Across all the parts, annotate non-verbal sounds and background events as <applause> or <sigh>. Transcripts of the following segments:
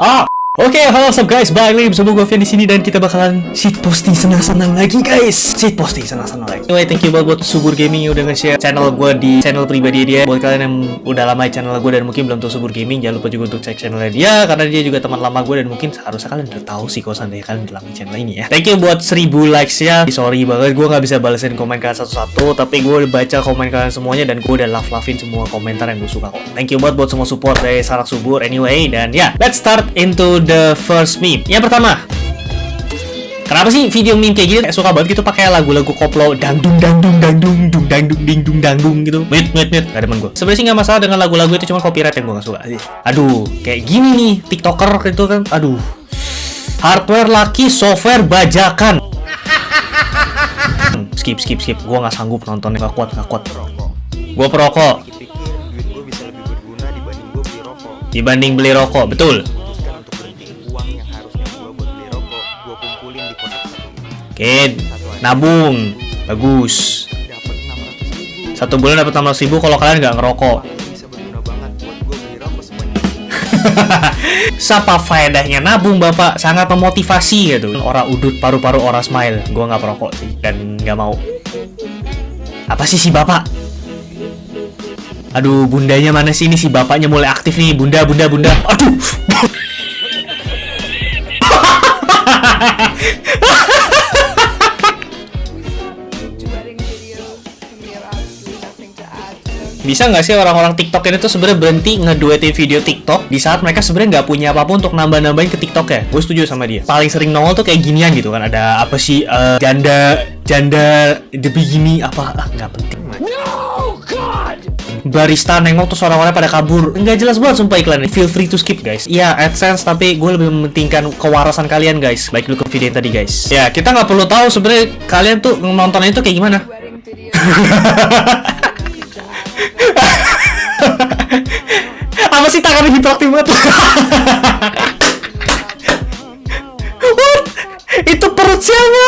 Ah! Oke, halo what's up guys, balik lagi bersama gue Fian di sini dan kita bakalan shit posting senang-senang lagi guys. Shit posting senang-senang lagi. Anyway, thank you banget buat Subur Gaming yang udah nge-share channel gue di channel pribadi dia. Buat kalian yang udah lama di channel gue dan mungkin belum tahu Subur Gaming, jangan lupa juga untuk cek channelnya dia karena dia juga teman lama gue dan mungkin seharusnya kalian udah tahu sih kalau seandainya kalian udah lama channel ini ya. Thank you buat 1000 likes ya. Sorry banget gue nggak bisa balesin komen kalian satu-satu, tapi gue udah baca komen kalian semuanya dan gue udah love-lovein semua komentar yang gue suka kok. Thank you banget buat semua support dari Sarak Subur anyway dan ya, yeah, let's start into the first meme. Yang pertama, Kenapa sih video meme kayak gini suka banget gitu pakai lagu-lagu koplo dangdung dangdung dangdung dung dangdung ding dung dangdung gitu. Wait wait wait, gak demen gue. Sebenarnya sih nggak masalah dengan lagu-lagu itu cuma copyright yang gue gak suka. Aduh, kayak gini nih tiktoker gitu kan. Aduh, hardware laki, software bajakan. <laughs> skip skip skip, gue nggak sanggup nontonnya gak kuat gak kuat. Gue perokok. Dibanding beli rokok, betul. Oke, nabung, bagus. dapat 600 ribu Satu bulan dapat 600 ribu kalau kalian nggak ngerokok. <laughs> Sapa faedahnya nabung bapak sangat memotivasi gitu. Ora udut paru-paru ora smile. Gua nggak perokok sih dan nggak mau. Apa sih si bapak? Aduh, bundanya mana sih ini si bapaknya mulai aktif nih. Bunda, bunda, bunda. Aduh. <laughs> <laughs> Bisa nggak sih orang-orang TikTok ini tuh sebenarnya berhenti ngeduetin video TikTok di saat mereka sebenarnya nggak punya apa pun untuk nambah-nambahin ke TikTok ya? Gue setuju sama dia. Paling sering nongol tuh kayak ginian gitu kan. Ada apa sih eh, janda janda the begini apa ah nggak penting. Barista nengok tuh orang-orang pada kabur Nggak jelas banget sumpah iklan Feel free to skip guys Iya AdSense tapi gue lebih mementingkan kewarasan kalian guys Baik dulu ke video yang tadi guys Ya kita nggak perlu tahu sebenarnya kalian tuh nontonnya itu kayak gimana. <laughs> Apa sih tangannya hiperaktif banget? Siapa?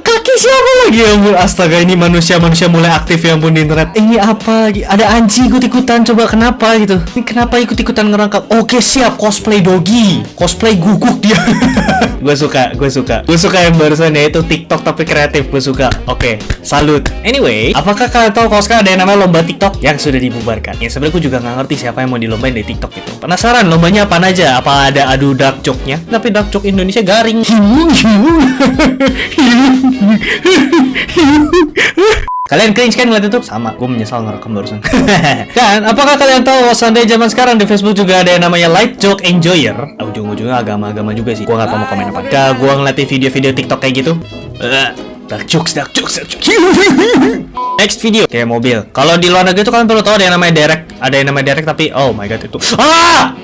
Kaki siapa lagi ya ampun Astaga ini manusia-manusia mulai aktif ya ampun di internet Ini apa lagi? Ada anjing ikut-ikutan coba kenapa gitu Ini kenapa ikut-ikutan ngerangkap Oke siap cosplay dogi Cosplay guguk dia <laughs> Gue suka, gue suka Gue suka yang barusan ya itu TikTok tapi kreatif Gue suka Oke, salut Anyway, apakah kalian tahu kalau sekarang ada yang namanya lomba TikTok yang sudah dibubarkan? Ya sebenarnya gue juga nggak ngerti siapa yang mau dilombain dari TikTok gitu. Penasaran lombanya apa aja? Apa ada adu dark joke-nya? Tapi dark joke Indonesia garing. <laughs> Kalian cringe kan ngeliat itu? Sama, gue menyesal ngerekam barusan. <laughs> Dan, apakah kalian tahu seandainya zaman sekarang di Facebook juga ada yang namanya Light Joke Enjoyer? Ah, Ujung-ujungnya agama-agama juga sih. Gue gak tau mau komen apa. Gak, gue ngeliatin video-video TikTok kayak gitu. Eh, Dark jokes, dark jokes, dark jokes. <laughs> Next video Kayak mobil. Kalau di luar negeri tuh kalian perlu tahu ada yang namanya derek. Ada yang namanya derek tapi Oh my god itu. Ah!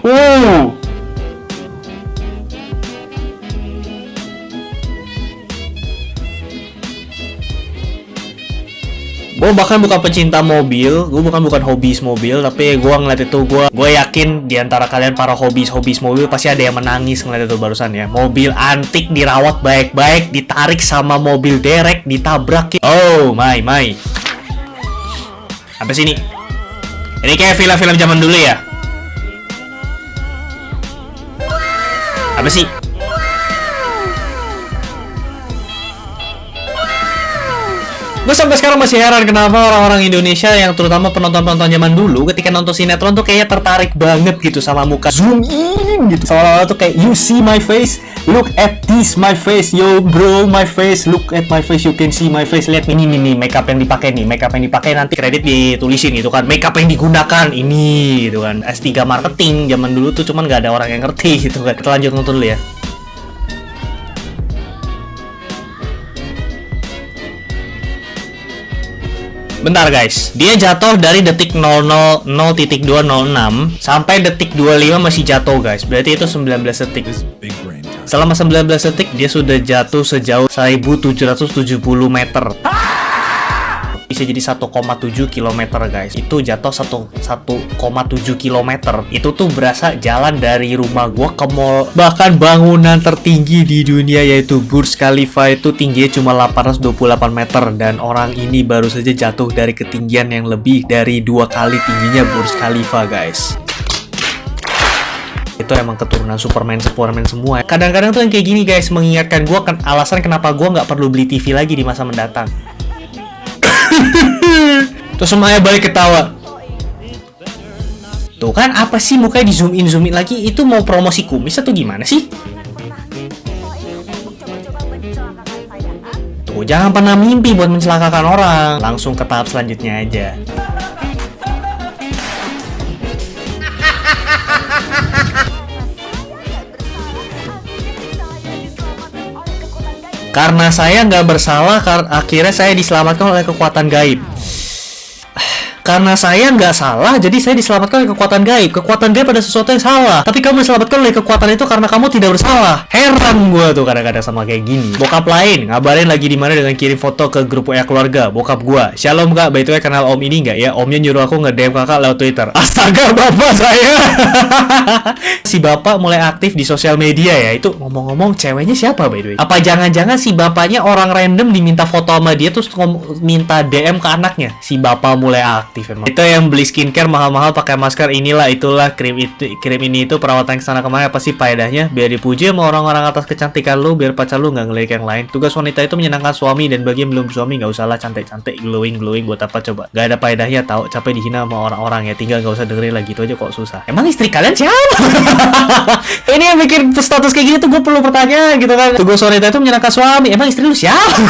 Wuh! Gue bahkan bukan pecinta mobil, gue bukan bukan hobis mobil, tapi gue ngeliat itu gue gue yakin di antara kalian para hobis hobis mobil pasti ada yang menangis ngeliat itu barusan ya. Mobil antik dirawat baik-baik, ditarik sama mobil derek, ditabrak. Oh my my. Apa sih ini? Ini kayak film-film zaman dulu ya? Apa sih? Gue sampai sekarang masih heran kenapa orang-orang Indonesia yang terutama penonton-penonton zaman dulu ketika nonton sinetron tuh kayaknya tertarik banget gitu sama muka zoom in gitu seolah-olah tuh kayak you see my face look at this my face yo bro my face. Look at my face you can see my face. Lihat ini nih nih makeup yang dipakai nih. Makeup yang dipakai nanti kredit ditulisin gitu kan. Makeup yang digunakan ini gitu kan. S3 marketing zaman dulu tuh cuman nggak ada orang yang ngerti gitu kan. Kita lanjut nonton dulu ya. Bentar guys, dia jatuh dari detik 000.206 sampai detik 25 masih jatuh guys. Berarti itu 19 detik. Selama 19 detik dia sudah jatuh sejauh 1770 meter. bisa jadi 1,7 km guys. Itu jatuh 1 1,7 km itu tuh berasa jalan dari rumah gua ke mall. Bahkan bangunan tertinggi di dunia yaitu Burj Khalifa itu tingginya cuma 828 meter. Dan orang ini baru saja jatuh dari ketinggian yang lebih dari dua kali tingginya Burj Khalifa guys itu emang keturunan Superman Superman semua kadang-kadang tuh yang kayak gini guys mengingatkan gua kan alasan kenapa gua nggak perlu beli TV lagi di masa mendatang <coughs> Terus semuanya balik ketawa. Tuh kan apa sih mukanya di zoom in zoom in lagi itu mau promosi kumis atau gimana sih? Tuh jangan pernah mimpi buat mencelakakan orang. Langsung ke tahap selanjutnya aja. Karena saya nggak bersalah, akhirnya saya diselamatkan oleh kekuatan gaib. Karena saya nggak salah, jadi saya diselamatkan oleh kekuatan gaib. Kekuatan gaib ada sesuatu yang salah. Tapi kamu diselamatkan oleh kekuatan itu karena kamu tidak bersalah. Heran gue tuh kadang-kadang sama kayak gini. Bokap lain, ngabarin lagi di mana dengan kirim foto ke grup WA keluarga. Bokap gue. Shalom kak, by the way kenal om ini nggak ya? Omnya nyuruh aku nge-DM kakak lewat Twitter. <laughs> Astaga, bapak saya. <laughs> si bapak mulai aktif di sosial media ya. Itu ngomong-ngomong, ceweknya siapa by the way? Apa jangan-jangan si bapaknya orang random diminta foto sama dia terus minta DM ke anaknya? Si bapak mulai aktif emang. Itu yang beli skincare mahal-mahal pakai masker inilah itulah krim itu krim ini itu perawatan ke sana ke mana apa sih faedahnya? Biar dipuji sama orang-orang atas kecantikan lu biar pacar lu nggak ngelirik yang lain. Tugas wanita itu menyenangkan suami dan bagi yang belum suami nggak usahlah cantik-cantik glowing glowing buat apa coba? Gak ada faedahnya tahu capek dihina sama orang-orang ya tinggal nggak usah dengerin lagi itu aja kok susah. Emang istri kalian siapa? <laughs> ini yang bikin status kayak gini tuh gue perlu pertanyaan gitu kan. Tugas wanita itu menyenangkan suami. Emang istri lu siapa?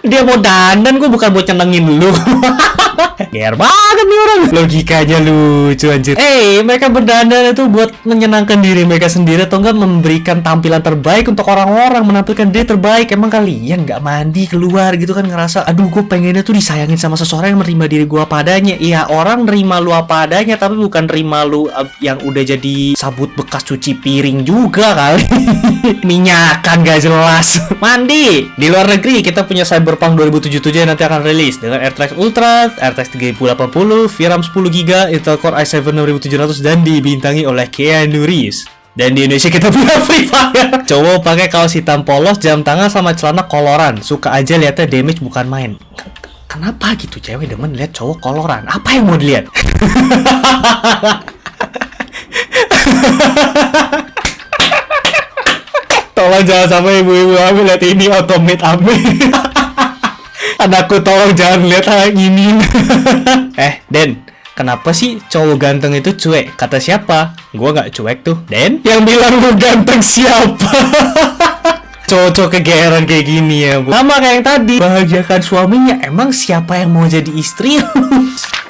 <laughs> Dia mau dandan gue bukan buat nyenengin lu. <laughs> Ger banget nih orang. Logikanya lucu anjir. Eh mereka berdandan itu buat menyenangkan diri mereka sendiri Atau enggak memberikan tampilan terbaik untuk orang-orang Menampilkan diri terbaik? Emang kalian nggak mandi keluar gitu kan Ngerasa aduh gue pengennya tuh disayangin sama seseorang yang menerima diri gue apa adanya. Iya orang nerima lu apa adanya Tapi bukan nerima lu uh, yang udah jadi sabut bekas cuci piring juga kali. <laughs> Minyakan gak jelas. <laughs> Mandi! Di luar negeri kita punya Cyberpunk 2077 yang nanti akan rilis Dengan RTX Ultra, RTX 3080, VRAM 10GB, Intel Core i7 6700 dan dibintangi oleh Keanu Reeves. Dan di Indonesia kita <laughs> punya Free Fire. Cowok pakai kaos hitam polos, jam tangan sama celana koloran. Suka aja lihatnya damage bukan main. Kenapa gitu cewek demen lihat cowok koloran? Apa yang mau dilihat? <laughs> Tolong jangan sampai ibu-ibu hamil lihat ini otomate amin. <laughs> Anakku tolong jangan lihat hal ini. eh, Den, kenapa sih cowok ganteng itu cuek? Kata siapa? Gua nggak cuek tuh. Den, yang bilang lu ganteng siapa? <laughs> Cowok-cowok kegeeran kayak gini ya, Bu. Sama kayak yang tadi. Bahagiakan suaminya. Emang siapa yang mau jadi istri? <laughs>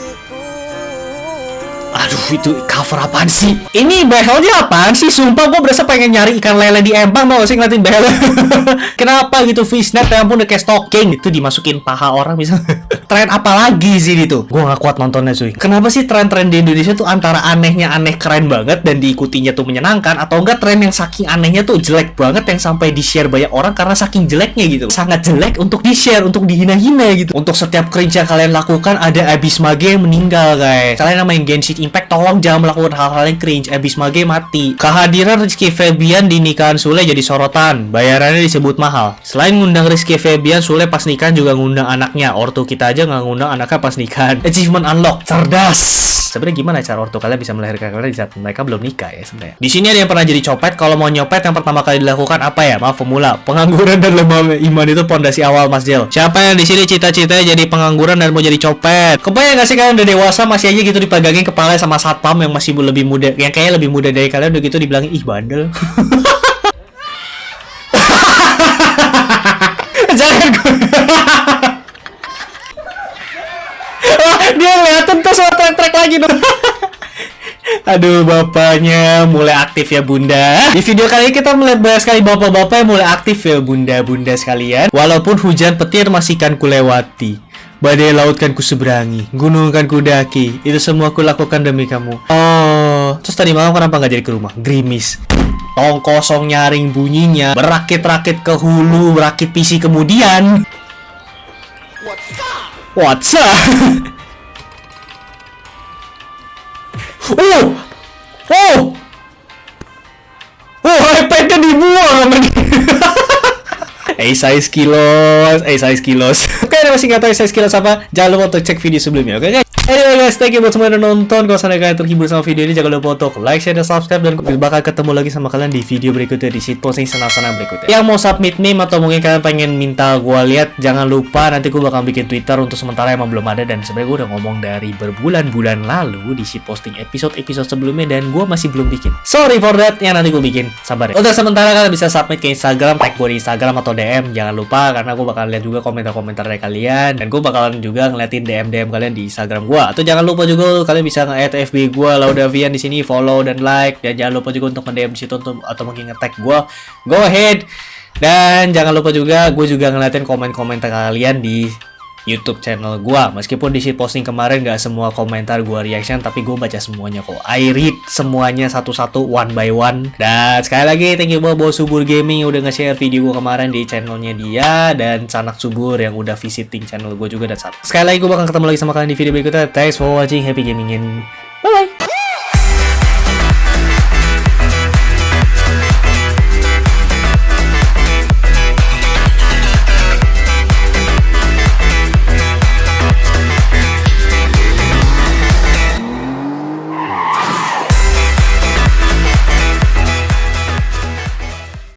Aduh, itu cover apaan sih? Ini behelnya apaan sih? Sumpah gue berasa pengen nyari ikan lele di empang tau sih ngeliatin behel. <laughs> Kenapa gitu fishnet ya ampun udah kayak stocking itu dimasukin paha orang bisa. <laughs> tren apa lagi sih itu? Gue gak kuat nontonnya cuy. Kenapa sih tren-tren di Indonesia tuh antara anehnya aneh keren banget dan diikutinya tuh menyenangkan atau enggak tren yang saking anehnya tuh jelek banget yang sampai di-share banyak orang karena saking jeleknya gitu. Sangat jelek untuk di-share, untuk dihina-hina gitu. Untuk setiap cringe yang kalian lakukan ada Abis Mage yang meninggal guys. Kalian yang main Genshin Impact tolong jangan melakukan hal-hal yang cringe. Abis Mage mati. Kehadiran Rizky Febian di nikahan Sule jadi sorotan. Bayarannya disebut mahal. Selain ngundang Rizky Febian, Sule pas nikahan juga ngundang anaknya. Ortu kita aja nggak ngundang anaknya pas nikahan. Achievement unlock. Cerdas. Sebenarnya gimana cara ortu kalian bisa melahirkan kalian di saat mereka belum nikah ya sebenarnya. Di sini ada yang pernah jadi copet. Kalau mau nyopet yang pertama kali dilakukan apa ya? Maaf pemula. Pengangguran dan lemah iman itu pondasi awal Mas Jel. Siapa yang di sini cita-citanya jadi pengangguran dan mau jadi copet? Kebayang gak sih kalian udah dewasa masih aja gitu dipegangin kepala sama satpam yang masih lebih muda, yang kayaknya lebih muda dari kalian udah gitu dibilangin ih bandel. <laughs> Jangan gue. <laughs> Dia ngeliatin tuh sama trek-trek lagi dong. <laughs> Aduh, bapaknya mulai aktif ya bunda. Di video kali ini kita melihat banyak sekali bapak-bapak yang mulai aktif ya bunda-bunda sekalian. Walaupun hujan petir masih kan kulewati. Badai laut kan ku seberangi, gunung kan ku daki. Itu semua ku lakukan demi kamu. Oh, terus tadi malam kenapa nggak jadi ke rumah? Grimis. Tong kosong nyaring bunyinya, berakit-rakit ke hulu, berakit PC kemudian. What? What's up? <laughs> oh! Oh! Oh, iPad-nya dibuang sama dia. Eh size kilos, eh size kilos. <laughs> Oke, ada masih nggak tahu size kilos apa? Jangan lupa untuk cek video sebelumnya, oke guys? Anyway guys, thank you buat semua yang udah nonton. Kalau sampai kalian terhibur sama video ini, jangan lupa untuk like, share, dan subscribe. Dan gue bakal ketemu lagi sama kalian di video berikutnya di shitposting senang-senang berikutnya. Yang mau submit meme atau mungkin kalian pengen minta gue lihat, jangan lupa nanti gue bakal bikin Twitter untuk sementara emang belum ada. Dan sebenarnya gue udah ngomong dari berbulan-bulan lalu di shitposting episode-episode sebelumnya dan gue masih belum bikin. Sorry for that, yang nanti gue bikin. Sabar ya. Untuk sementara kalian bisa submit ke Instagram, tag gue di Instagram atau DM. Jangan lupa karena gue bakal lihat juga komentar-komentar dari kalian dan gue bakalan juga ngeliatin DM-DM kalian di Instagram gue. Atau jangan lupa juga kalian bisa nge-add FB gue Laudavian di sini, follow dan like dan jangan lupa juga untuk nge-DM situ untuk atau mungkin nge-tag gue. Go ahead. Dan jangan lupa juga gue juga ngeliatin komen-komentar kalian di YouTube channel gua. Meskipun di posting kemarin gak semua komentar gua reaction, tapi gue baca semuanya kok. I read semuanya satu-satu one by one. Dan sekali lagi thank you buat Bos Subur Gaming udah nge-share video gua kemarin di channelnya dia dan Sanak Subur yang udah visiting channel gue juga dan Sanak. Sekali lagi gue bakal ketemu lagi sama kalian di video berikutnya. Thanks for watching, happy gaming and bye bye.